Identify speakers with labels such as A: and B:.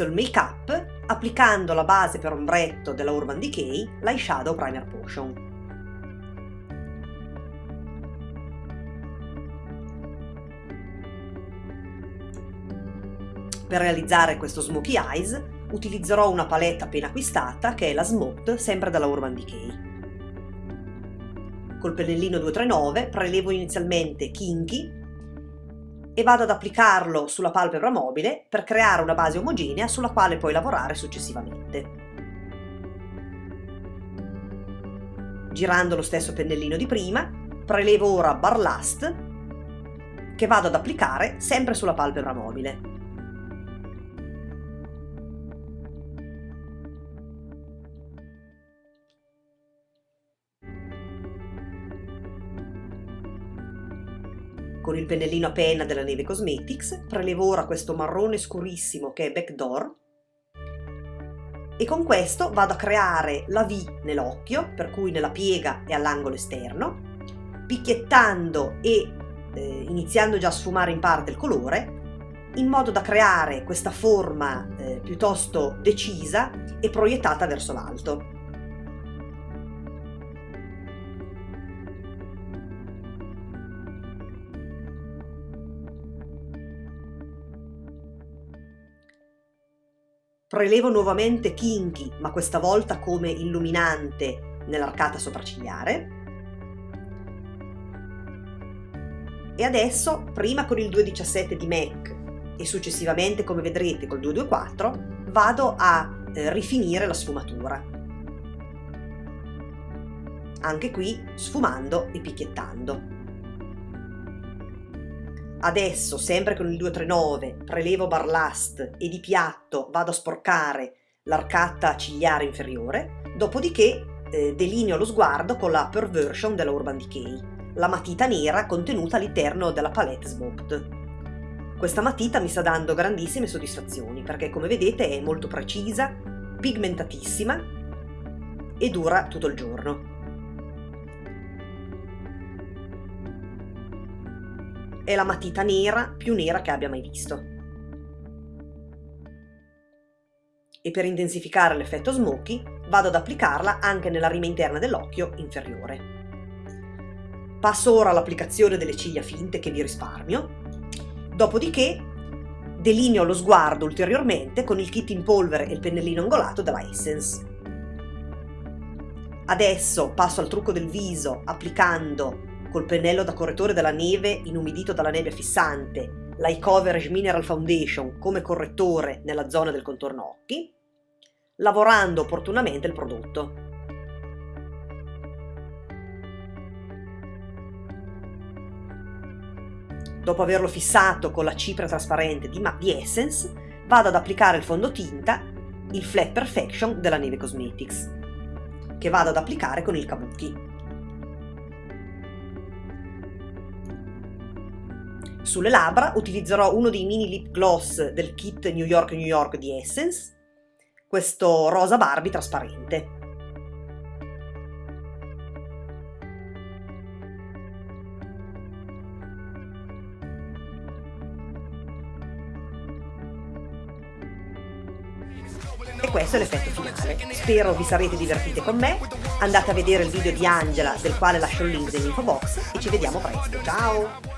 A: inizio il make up applicando la base per ombretto della Urban Decay, l'Eyeshadow Primer Potion. Per realizzare questo smokey eyes utilizzerò una palette appena acquistata che è la Smoked, sempre dalla Urban Decay. Col pennellino 239 prelevo inizialmente Kinky e vado ad applicarlo sulla palpebra mobile per creare una base omogenea sulla quale poi lavorare successivamente. Girando lo stesso pennellino di prima, prelevo ora Barlast che vado ad applicare sempre sulla palpebra mobile. Con il pennellino a penna della Neve Cosmetics prelevo ora questo marrone scurissimo che è Backdoor e con questo vado a creare la V nell'occhio, per cui nella piega e all'angolo esterno, picchiettando e eh, iniziando già a sfumare in parte il colore, in modo da creare questa forma eh, piuttosto decisa e proiettata verso l'alto. Prelevo nuovamente Kinky, ma questa volta come illuminante nell'arcata sopraccigliare. E adesso, prima con il 217 di MAC e successivamente, come vedrete, col 224, vado a eh, rifinire la sfumatura. Anche qui sfumando e picchiettando. Adesso, sempre con il 239, prelevo barlast e di piatto vado a sporcare l'arcata cigliare inferiore, dopodiché eh, delineo lo sguardo con la Perversion della Urban Decay, la matita nera contenuta all'interno della palette Smoked. Questa matita mi sta dando grandissime soddisfazioni perché come vedete è molto precisa, pigmentatissima e dura tutto il giorno. È la matita nera più nera che abbia mai visto. E per intensificare l'effetto smoky vado ad applicarla anche nella rima interna dell'occhio inferiore. Passo ora all'applicazione delle ciglia finte che vi risparmio, dopodiché delineo lo sguardo ulteriormente con il kit in polvere e il pennellino angolato della Essence. Adesso passo al trucco del viso applicando col pennello da correttore della neve inumidito dalla nebbia fissante, l'Eye Coverage Mineral Foundation come correttore nella zona del contorno occhi, lavorando opportunamente il prodotto. Dopo averlo fissato con la cipria trasparente di, di Essence, vado ad applicare il fondotinta, il Flat Perfection della Neve Cosmetics, che vado ad applicare con il Kabuki. Sulle labbra utilizzerò uno dei mini lip gloss del kit New York New York di Essence, questo rosa Barbie trasparente. E questo è l'effetto finale. Spero vi sarete divertiti con me, andate a vedere il video di Angela del quale lascio il link nell'info box e ci vediamo presto. Ciao!